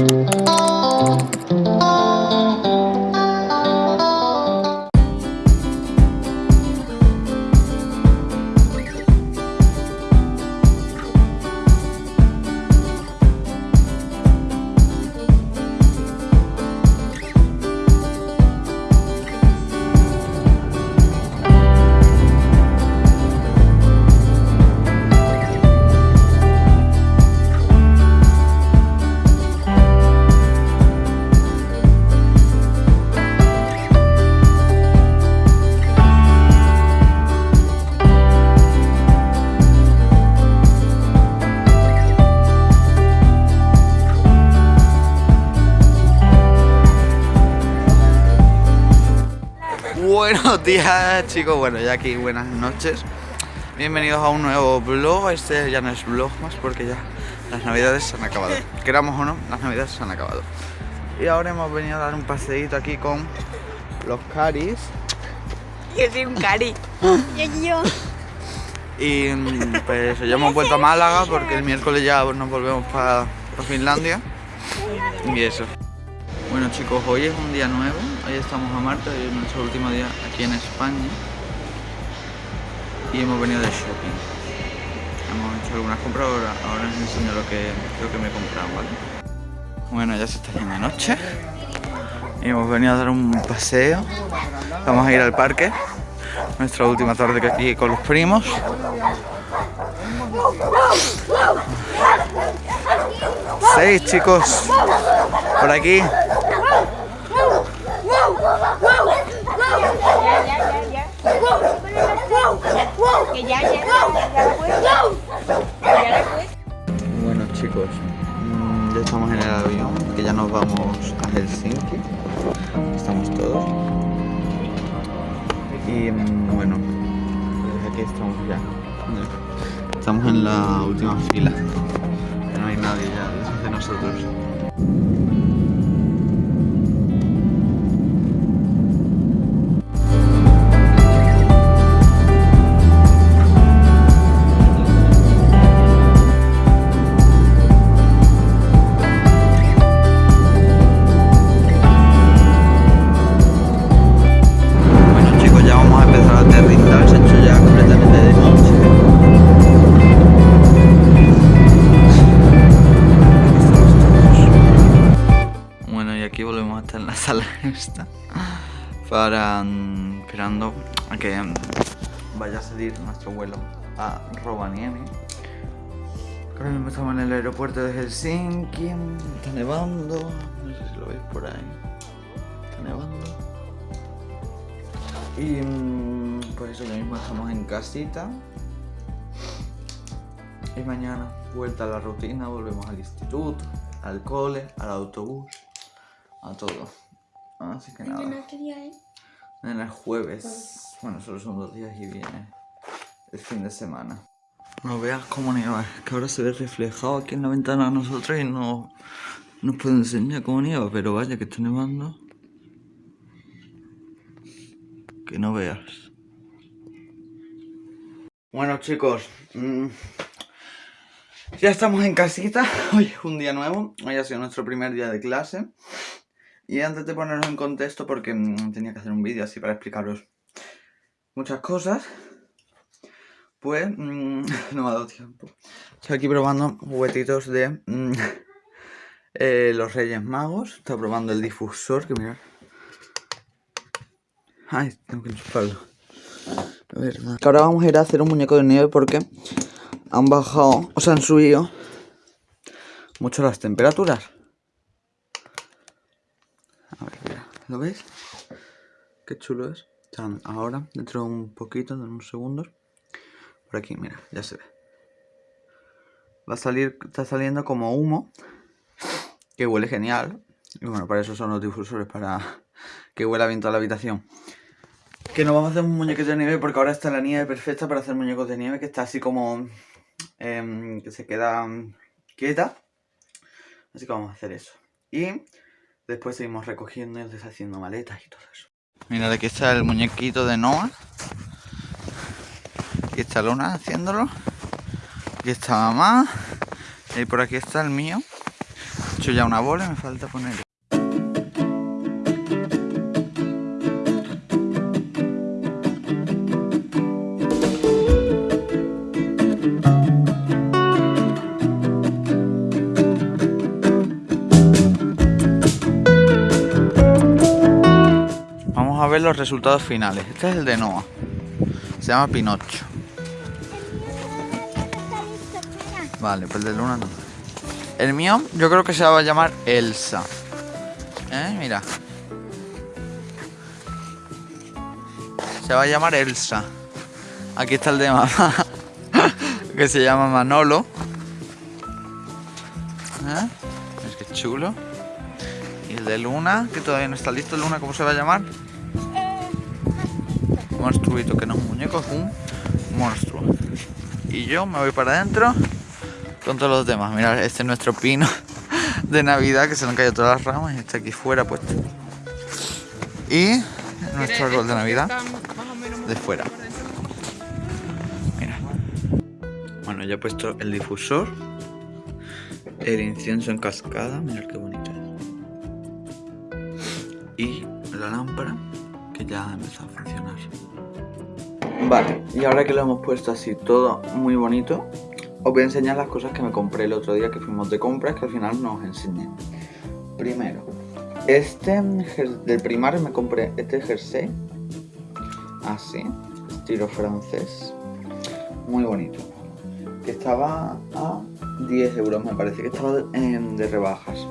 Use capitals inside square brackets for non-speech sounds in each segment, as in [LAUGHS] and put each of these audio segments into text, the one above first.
Música Buenos [LAUGHS] días chicos, bueno ya aquí buenas noches. Bienvenidos a un nuevo vlog, este ya no es vlog más porque ya las navidades se han acabado. [LAUGHS] Queramos o no, las navidades se han acabado. Y ahora hemos venido a dar un paseíto aquí con los caris. Yo soy un cari. [LAUGHS] Y yo. Y mm, pues ya hemos vuelto a Málaga porque el miércoles ya nos volvemos para Finlandia. Y eso bueno chicos, hoy es un día nuevo, hoy estamos a Marta, hoy es nuestro último día aquí en España y hemos venido de shopping. Hemos hecho algunas compras, ahora, ahora os enseño lo que, creo que me he comprado, ¿vale? Bueno, ya se está haciendo noche y hemos venido a dar un paseo, vamos a ir al parque, nuestra última tarde aquí con los primos. Seis chicos, por aquí. Bueno chicos, mm, ya estamos en el avión, que ya nos vamos a Helsinki. Estamos todos. Y mm, bueno, pues aquí estamos ya. Estamos en la última fila. No hay nadie ya de nosotros. Para mm, esperando a que mm, vaya a salir nuestro vuelo a Rovaniemi. Ahora mismo estamos en el aeropuerto de Helsinki, está nevando, no sé si lo veis por ahí, está nevando. Y mm, por eso ya mismo estamos en casita. Y mañana vuelta a la rutina, volvemos al instituto, al cole, al autobús, a todo. Así que nada. En el jueves. Bueno, solo son dos días y viene el fin de semana. No veas cómo nieva, es que ahora se ve reflejado aquí en la ventana a nosotros y no nos puede enseñar cómo nieva, pero vaya que está nevando. Que no veas. Bueno chicos, mm, ya estamos en casita, [LAUGHS] hoy es un día nuevo, hoy ha sido nuestro primer día de clase. Y antes de ponernos en contexto, porque mm, tenía que hacer un vídeo así para explicaros muchas cosas, pues mm, [LAUGHS] no me ha dado tiempo. Estoy aquí probando juguetitos de mm, [LAUGHS] eh, los Reyes Magos. Estoy probando el difusor, que mirad. Ay, tengo que enchufarlo. verdad. Que ahora vamos a ir a hacer un muñeco de nieve porque han bajado, o sea, han subido mucho las temperaturas. ¿Lo veis? Qué chulo es. Ahora, dentro de un poquito, de unos segundos. Por aquí, mira, ya se ve. Va a salir, está saliendo como humo. Que huele genial. Y bueno, para eso son los difusores, para que huela bien toda la habitación. Que no vamos a hacer un muñeco de nieve porque ahora está la nieve perfecta para hacer muñecos de nieve. Que está así como... Em, que se queda quieta. Así que vamos a hacer eso. Y Después seguimos recogiendo y deshaciendo maletas y todo eso. Mira, aquí está el muñequito de Noah. Aquí está Luna haciéndolo. Aquí está mamá. Y por aquí está el mío. hecho ya una bola, me falta poner... los resultados finales. Este es el de Noah. Se llama Pinocho. Vale, pues el de Luna no. El mío yo creo que se va a llamar Elsa. ¿Eh? Mira. Se va a llamar Elsa. Aquí está el de mamá. [LAUGHS] que se llama Manolo. ¿Eh? Es que chulo. Y el de Luna, que todavía no está listo. Luna, ¿cómo se va a llamar? Monstruito, que no es un muñeco, es un monstruo. Y yo me voy para adentro con todos los demás. Mirad, este es nuestro pino [LAUGHS] de Navidad que se han caído todas las ramas y está aquí fuera puesto. Y nuestro árbol de Navidad de fuera. Mira. Bueno, ya he puesto el difusor, el incienso en cascada, mirad qué bonito. Y la lámpara ya ha empezado a funcionar. Vale, y ahora que lo hemos puesto así todo muy bonito, os voy a enseñar las cosas que me compré el otro día que fuimos de compras que al final no os enseñé. Primero, este del primar me compré este jersey, así, estilo francés, muy bonito, que estaba a 10 euros, me parece que estaba de rebajas.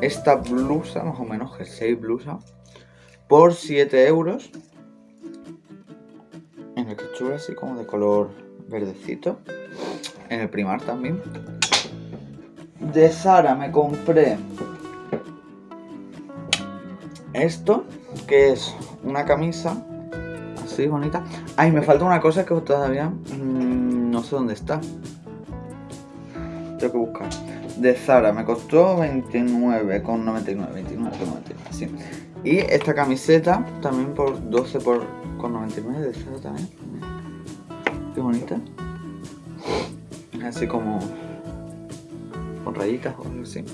Esta blusa, más o menos, jersey blusa, por 7 euros, en el que chula así como de color verdecito en el primar también. De Sara me compré esto, que es una camisa así bonita. Ay, me falta una cosa que todavía mmm, no sé dónde está. Tengo que buscar. De Zara me costó 29,99, 29, sí. Y esta camiseta también por 12 por, con 99 de Zara también. Qué bonita así como con rayitas o algo así.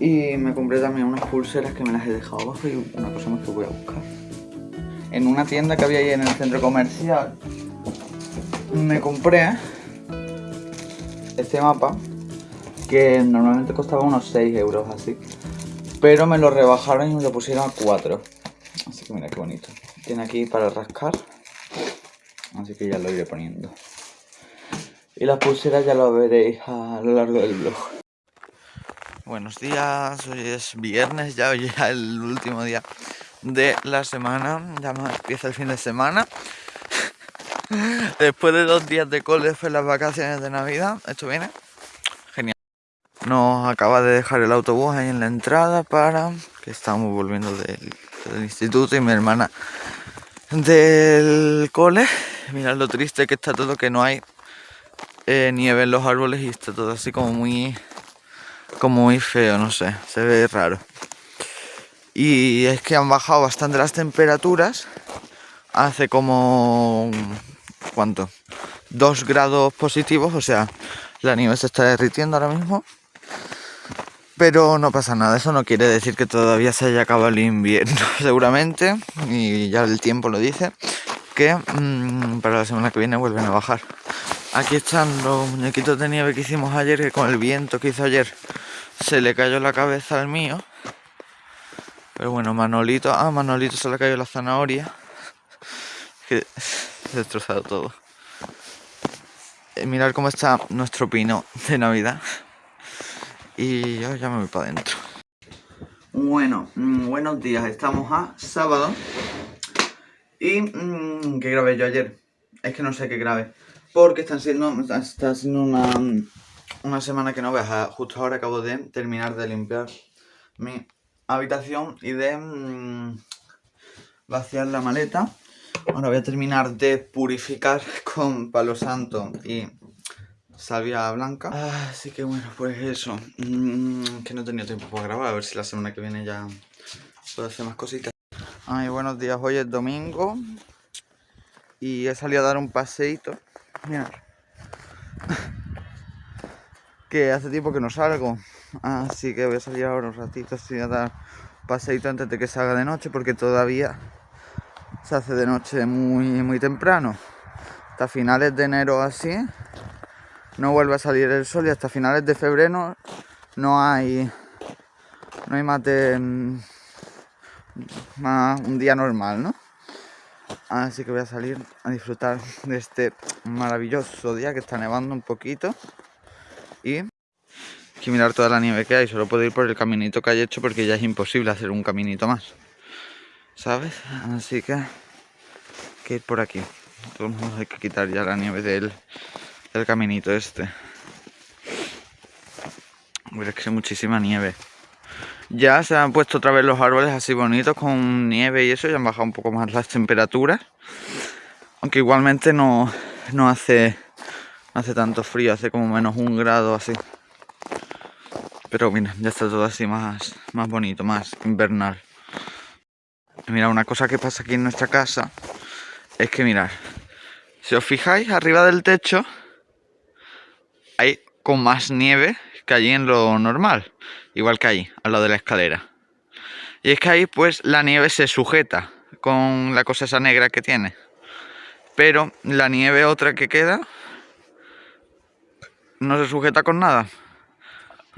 Y me compré también unas pulseras que me las he dejado abajo y una cosa más que voy a buscar. En una tienda que había ahí en el centro comercial me compré este mapa que normalmente costaba unos 6 euros así. Pero me lo rebajaron y me lo pusieron a 4. Así que mira qué bonito. Tiene aquí para rascar. Así que ya lo iré poniendo. Y las pulseras ya lo veréis a lo largo del blog. Buenos días, hoy es viernes, ya es el último día de la semana, ya empieza el fin de semana. [LAUGHS] Después de dos días de cole fue las vacaciones de Navidad, esto viene. Nos acaba de dejar el autobús ahí en la entrada para que estamos volviendo del, instituto y mi hermana del cole. Mirad lo triste que está todo, que no hay eh, nieve en los árboles y está todo así como muy como muy feo, no sé, se ve raro. Y es que han bajado bastante las temperaturas. Hace como ¿cuánto? Dos grados positivos, o sea, la nieve se está derritiendo ahora mismo. Pero no pasa nada, eso no quiere decir que todavía se haya acabado el invierno, [LAUGHS] seguramente, y ya el tiempo lo dice, que mmm, para la semana que viene vuelven a bajar. Aquí están los muñequitos de nieve que hicimos ayer, que con el viento que hizo ayer se le cayó la cabeza al mío. Pero bueno, Manolito, ah, Manolito se le cayó la zanahoria. [LAUGHS] Que se ha destrozado todo. Eh, mirad cómo está nuestro pino de Navidad. Y yo ya me voy para adentro. Bueno, mm, buenos días, estamos a sábado. Y, mmm, ¿qué grabé yo ayer? Es que no sé qué grabé. Porque están siendo, está siendo una, una semana que no veas. Justo ahora acabo de terminar de limpiar mi habitación y de mmm, vaciar la maleta. Ahora voy a terminar de purificar con palo santo y salvia blanca. Así que bueno, pues eso. Mmm, que no he tenido tiempo para grabar. A ver si la semana que viene ya puedo hacer más cositas. Ay, buenos días. Hoy es domingo. Y he salido a dar un paseito Mirad. [LAUGHS] Que hace tiempo que no salgo. Así que voy a salir ahora un ratito así a dar paseito antes de que salga de noche porque todavía se hace de noche muy, muy temprano. Hasta finales de enero así no vuelve a salir el sol y hasta finales de febrero no hay no hay más de un día normal, ¿no? Así que voy a salir a disfrutar de este maravilloso día que está nevando un poquito y que mirar toda la nieve que hay. Solo puedo ir por el caminito que hay hecho porque ya es imposible hacer un caminito más. ¿Sabes? Así que que ir por aquí. Todo el mundo hay que quitar ya la nieve del, del caminito este. es que muchísima nieve. Ya se han puesto otra vez los árboles así bonitos con nieve y eso, ya han bajado un poco más las temperaturas. Aunque igualmente no, no hace, no hace tanto frío, hace como menos un grado así. Pero mira, ya está todo así más, más bonito, más invernal. mira, una cosa que pasa aquí en nuestra casa es que mirad, si os fijáis arriba del techo hay con más nieve que allí en lo normal, igual que ahí, al lado de la escalera. Y es que ahí pues la nieve se sujeta con la cosa esa negra que tiene. Pero la nieve otra que queda no se sujeta con nada.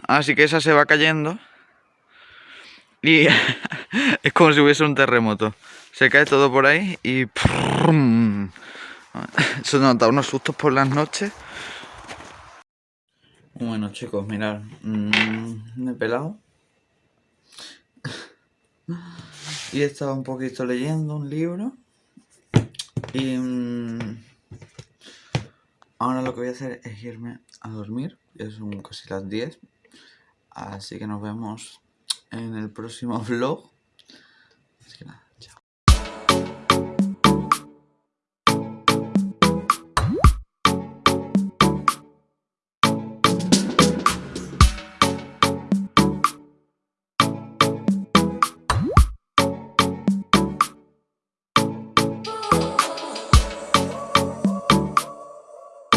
Así que esa se va cayendo. Y [LAUGHS] es como si hubiese un terremoto. Se cae todo por ahí y... [LAUGHS] Eso nos da unos sustos por las noches. Bueno chicos, mirad, mm, me he pelado. Y estaba un poquito leyendo un libro. Y mm, ahora lo que voy a hacer es irme a dormir, es un casi las 10, así que nos vemos en el próximo [LAUGHS] vlog.